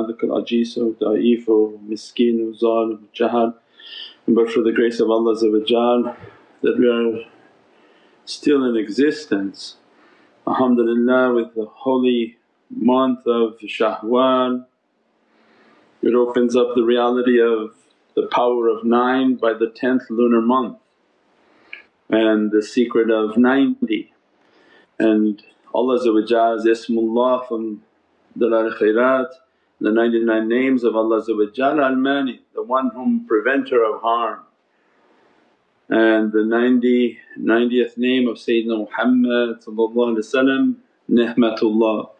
عندك العجيز والضعيف والmiskin والظالم والجهل. And but for the grace of Allah that we are still in existence. Alhamdulillah with the holy month of Shawwal, it opens up the reality of the power of nine by the tenth lunar month and the secret of ninety. And Allah's Ismullah from Dalal Khairat the 99 names of Allah Al-Mani, the one whom preventer of harm. And the 90, 90th name of Sayyidina Muhammad Ni'matullah,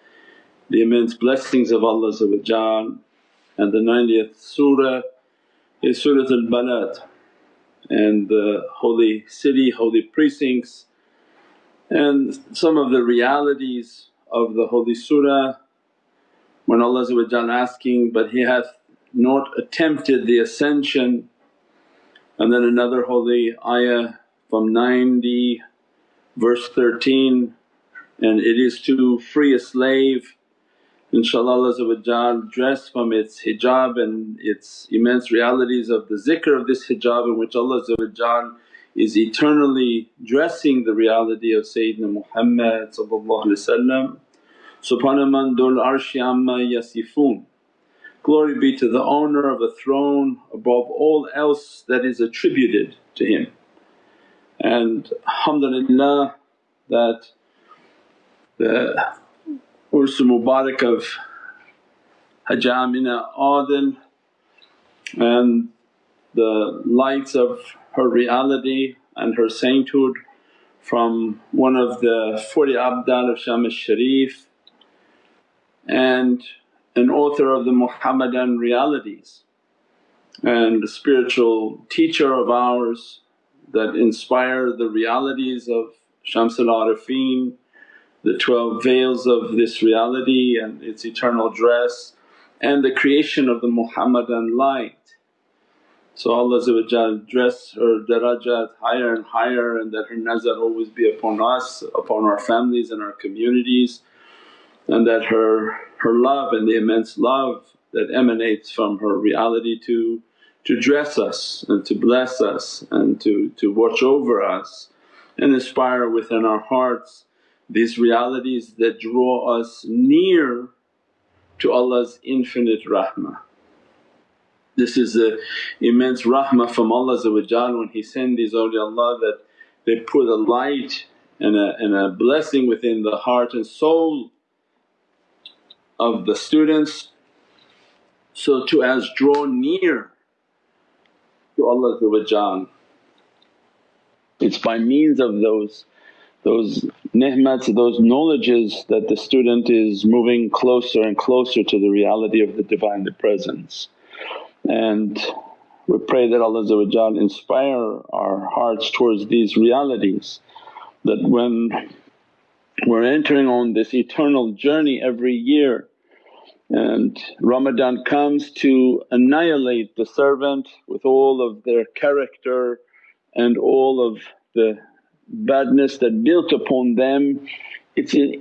the immense blessings of Allah and the 90th surah is Surat al-Balad. And the holy city, holy precincts. And some of the realities of the holy surah when Allah asking, but he hath not attempted the ascension. And then another holy ayah from 90 verse 13 and it is to free a slave. InshaAllah dressed from its hijab and its immense realities of the zikr of this hijab in which Allah is eternally dressing the reality of Sayyidina Muhammad Subhana man dul arshi amma yasifoon. Glory be to the owner of a throne above all else that is attributed to him. And alhamdulillah that the Urs Mubarak of Hajjah Amina Adil and the lights of her reality and her sainthood from one of the 40 Abdal of Sham al-Sharif and an author of the Muhammadan realities and a spiritual teacher of ours that inspire the realities of Shamsul Arifin, the 12 veils of this reality and its eternal dress and the creation of the Muhammadan light. So Allah dress her darajat higher and higher and that her nazar always be upon us, upon our families and our communities and that her, her love and the immense love that emanates from her reality to, to dress us and to bless us and to, to watch over us and inspire within our hearts these realities that draw us near to Allah's infinite rahmah. This is the immense rahmah from Allah when He send these awliyaullah that they put a light and a, and a blessing within the heart and soul of the students so to as draw near to Allah It's by means of those those ni'mats, those knowledges that the student is moving closer and closer to the reality of the Divinely Presence. And we pray that Allah inspire our hearts towards these realities that when we're entering on this eternal journey every year and Ramadan comes to annihilate the servant with all of their character and all of the badness that built upon them. It's an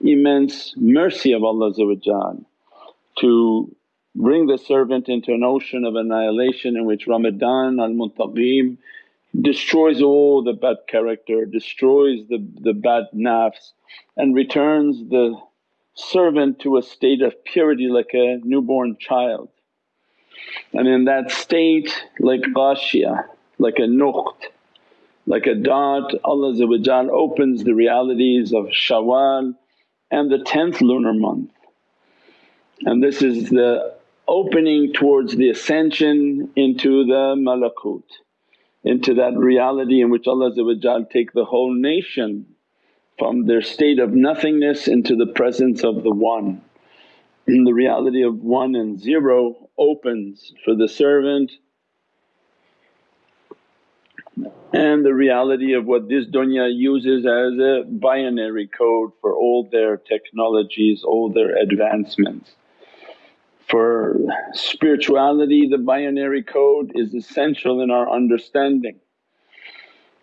immense mercy of Allah to bring the servant into an ocean of annihilation in which Ramadan al-Muntaqim destroys all the bad character, destroys the, the bad nafs and returns the servant to a state of purity like a newborn child. And in that state like ghashiyah, like a nuqt, like a dot Allah opens the realities of Shawwal and the 10th lunar month. And this is the opening towards the ascension into the malakut, into that reality in which Allah take the whole nation from their state of nothingness into the presence of the One. And the reality of one and zero opens for the servant and the reality of what this dunya uses as a binary code for all their technologies, all their advancements. For spirituality the binary code is essential in our understanding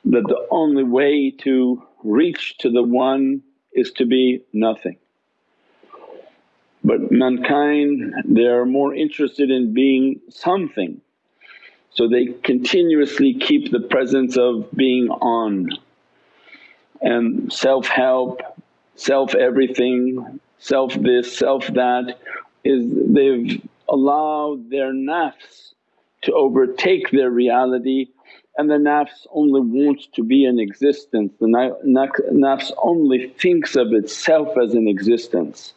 that the only way to reach to the One is to be nothing. But mankind they are more interested in being something so they continuously keep the presence of being on and self-help, self-everything, self this, self that is they've allowed their nafs to overtake their reality and the nafs only wants to be in existence, the nafs only thinks of itself as an existence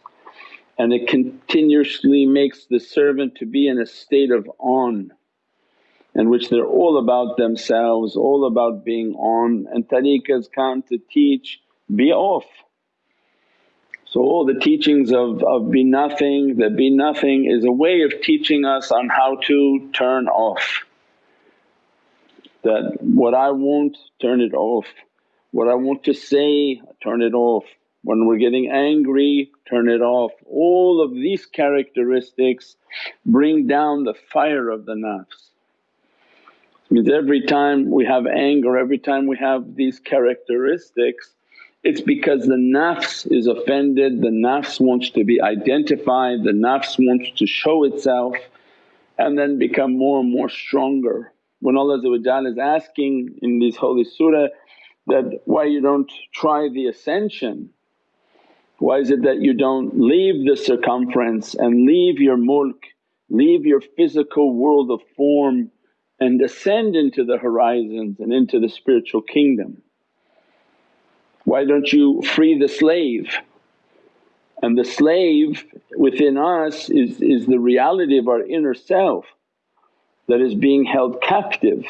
and it continuously makes the servant to be in a state of on in which they're all about themselves, all about being on and tariqahs come to teach, be off. So all the teachings of, of be nothing, the be nothing is a way of teaching us on how to turn off. That what I want turn it off, what I want to say turn it off, when we're getting angry turn it off. All of these characteristics bring down the fire of the nafs means every time we have anger, every time we have these characteristics it's because the nafs is offended, the nafs wants to be identified, the nafs wants to show itself and then become more and more stronger. When Allah is asking in this holy surah that, why you don't try the ascension, why is it that you don't leave the circumference and leave your mulk, leave your physical world of form and ascend into the horizons and into the spiritual kingdom. Why don't you free the slave? And the slave within us is, is the reality of our inner self that is being held captive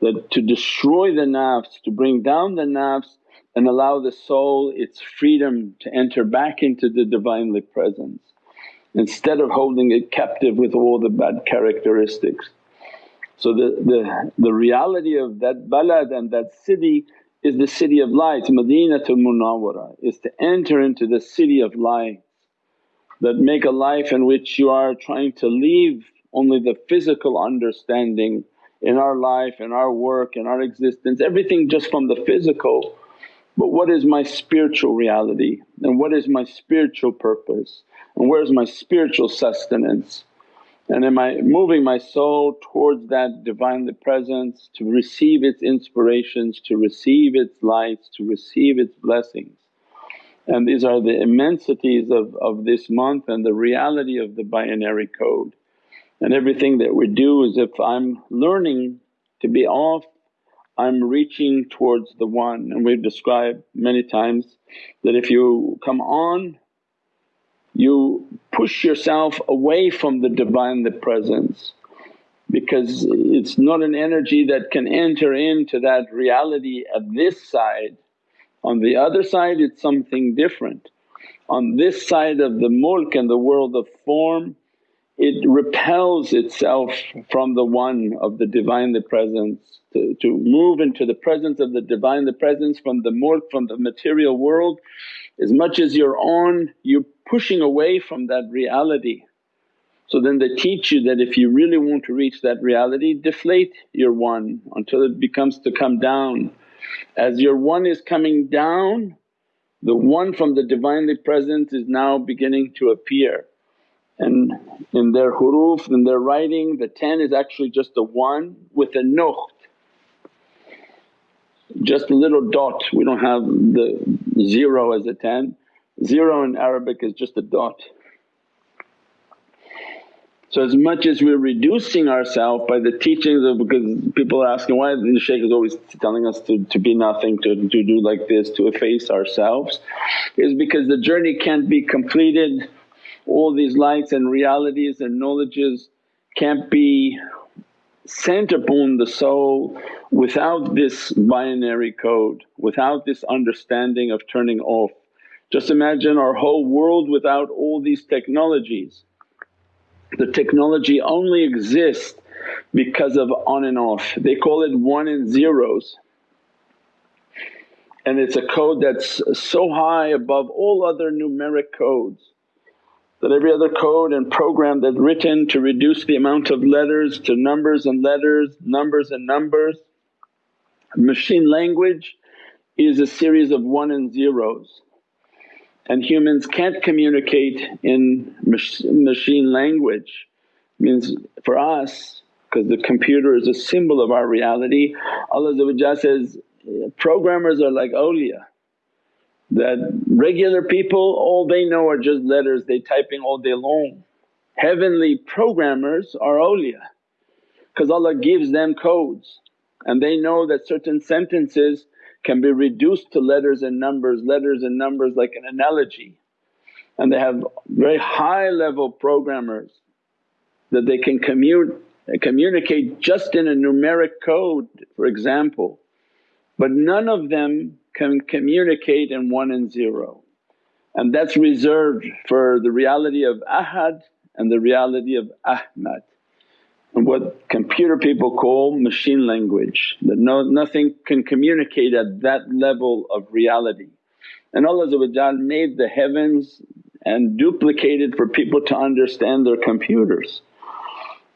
that to destroy the nafs, to bring down the nafs and allow the soul its freedom to enter back into the Divinely Presence instead of holding it captive with all the bad characteristics. So the, the, the reality of that balad and that city is the city of lights, Madinatul Munawwara is to enter into the city of lights that make a life in which you are trying to leave only the physical understanding in our life, in our work, in our existence, everything just from the physical. But what is my spiritual reality and what is my spiritual purpose and where's my spiritual sustenance? And am I moving my soul towards that Divinely Presence to receive its inspirations, to receive its lights, to receive its blessings. And these are the immensities of, of this month and the reality of the binary code. And everything that we do is if I'm learning to be off, I'm reaching towards the One. And we've described many times that if you come on you push yourself away from the Divinely Presence because it's not an energy that can enter into that reality at this side. On the other side it's something different. On this side of the mulk and the world of form it repels itself from the one of the Divinely Presence to, to move into the presence of the Divinely Presence from the mulk, from the material world. As much as you're on you're pushing away from that reality. So then they teach you that if you really want to reach that reality deflate your one until it becomes to come down. As your one is coming down the one from the Divinely Presence is now beginning to appear and in their huruf, in their writing the 10 is actually just a 1 with a nuqt just a little dot, we don't have the zero as a 10. Zero in Arabic is just a dot. So as much as we're reducing ourselves by the teachings of because people are asking why the shaykh is always telling us to, to be nothing, to, to do like this, to efface ourselves is because the journey can't be completed. All these lights and realities and knowledges can't be sent upon the soul without this binary code, without this understanding of turning off. Just imagine our whole world without all these technologies. The technology only exists because of on and off, they call it one and zeros and it's a code that's so high above all other numeric codes that every other code and program that's written to reduce the amount of letters to numbers and letters, numbers and numbers. Machine language is a series of one and zeros and humans can't communicate in mach- machine language. Means for us because the computer is a symbol of our reality, Allah says, programmers are like awliya that regular people all they know are just letters they typing all day long. Heavenly programmers are awliya because Allah gives them codes and they know that certain sentences can be reduced to letters and numbers, letters and numbers like an analogy. And they have very high level programmers that they can commute, communicate just in a numeric code for example. But none of them can communicate in 1 and 0 and that's reserved for the reality of ahad and the reality of ahmad and what computer people call machine language that no, nothing can communicate at that level of reality. And Allah made the heavens and duplicated for people to understand their computers.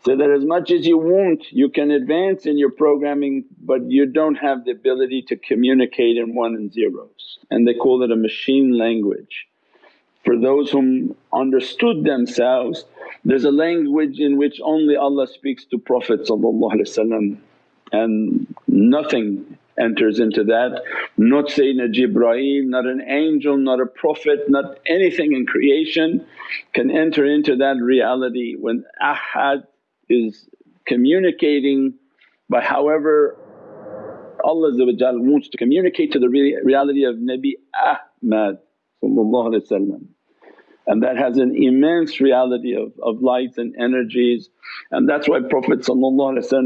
So that as much as you want you can advance in your programming but you don't have the ability to communicate in one and zeros and they call it a machine language. For those whom understood themselves there's a language in which only Allah speaks to Prophet and nothing enters into that, not Sayyidina Jibreel, not an angel, not a prophet, not anything in creation can enter into that reality when ahad is communicating by however Allah wants to communicate to the reality of Nabi Ahmad and that has an immense reality of, of lights and energies. And that's why Prophet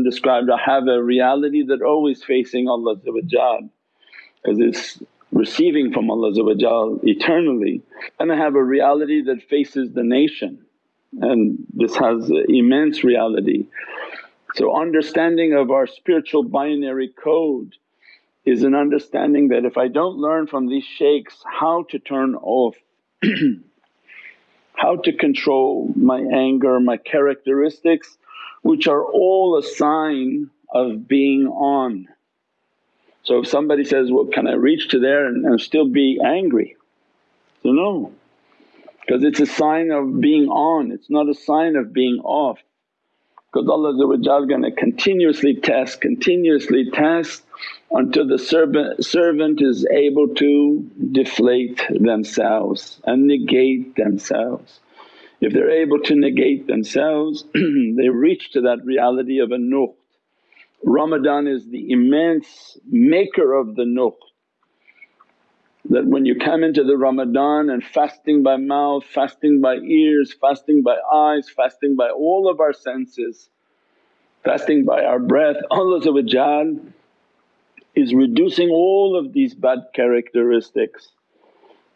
described, I have a reality that always facing Allah because it's receiving from Allah eternally. And I have a reality that faces the nation and this has immense reality. So understanding of our spiritual binary code is an understanding that if I don't learn from these shaykhs how to turn off how to control my anger, my characteristics which are all a sign of being on. So if somebody says, well can I reach to there and, and still be angry? So no, because it's a sign of being on, it's not a sign of being off. Because Allah is gonna continuously test, continuously test until the servant, servant is able to deflate themselves and negate themselves. If they're able to negate themselves they reach to that reality of a nuqt. Ramadan is the immense maker of the nuqt that when you come into the Ramadan and fasting by mouth, fasting by ears, fasting by eyes, fasting by all of our senses, fasting by our breath, Allah is reducing all of these bad characteristics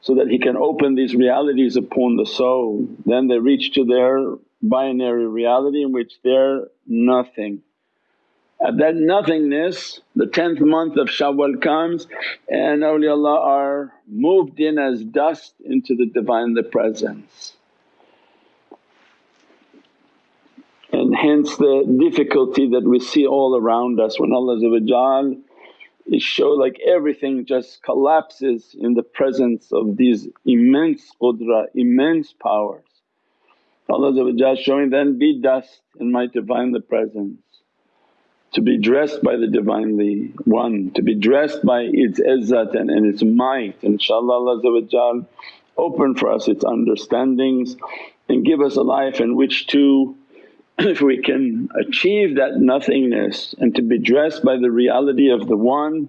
so that He can open these realities upon the soul. Then they reach to their binary reality in which they're nothing. At that nothingness the 10th month of Shawwal comes and awliyaullah are moved in as dust into the Divinely Presence. And hence the difficulty that we see all around us when Allah it show like everything just collapses in the presence of these immense qudra, immense powers. Allah showing, then be dust in my Divinely Presence to be dressed by the Divinely One, to be dressed by its izzat and, and its might. InshaAllah Allah open for us its understandings and give us a life in which to if we can achieve that nothingness and to be dressed by the reality of the One,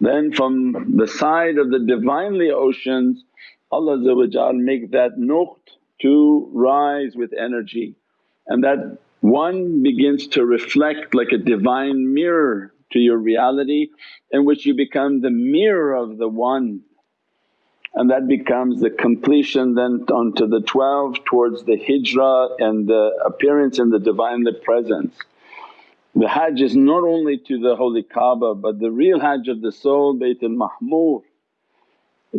then from the side of the Divinely oceans Allah make that nuqt to rise with energy and that one begins to reflect like a divine mirror to your reality in which you become the mirror of the One and that becomes the completion then onto the 12 towards the hijrah and the appearance in the Divinely Presence. The hajj is not only to the holy Kaaba but the real hajj of the soul Baytul Ma'mur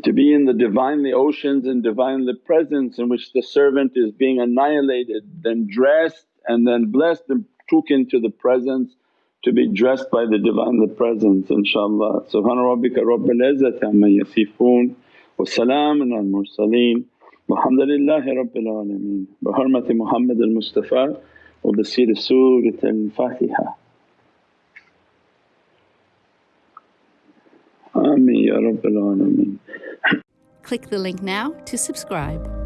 to be in the Divinely oceans and Divinely Presence in which the servant is being annihilated, then dressed and then blessed and took into the presence to be dressed by the Divine the Presence inshaAllah. Subhana rabbika rabbil izzati amma yasifoon wa salaamun al mursaleen walhamdulillahi rabbil alameen. Bi hurmati Muhammad al Mustafa wa bi siri Surat al Fatiha. Ameen Ya Rabbil Alameen. Click the link now to subscribe.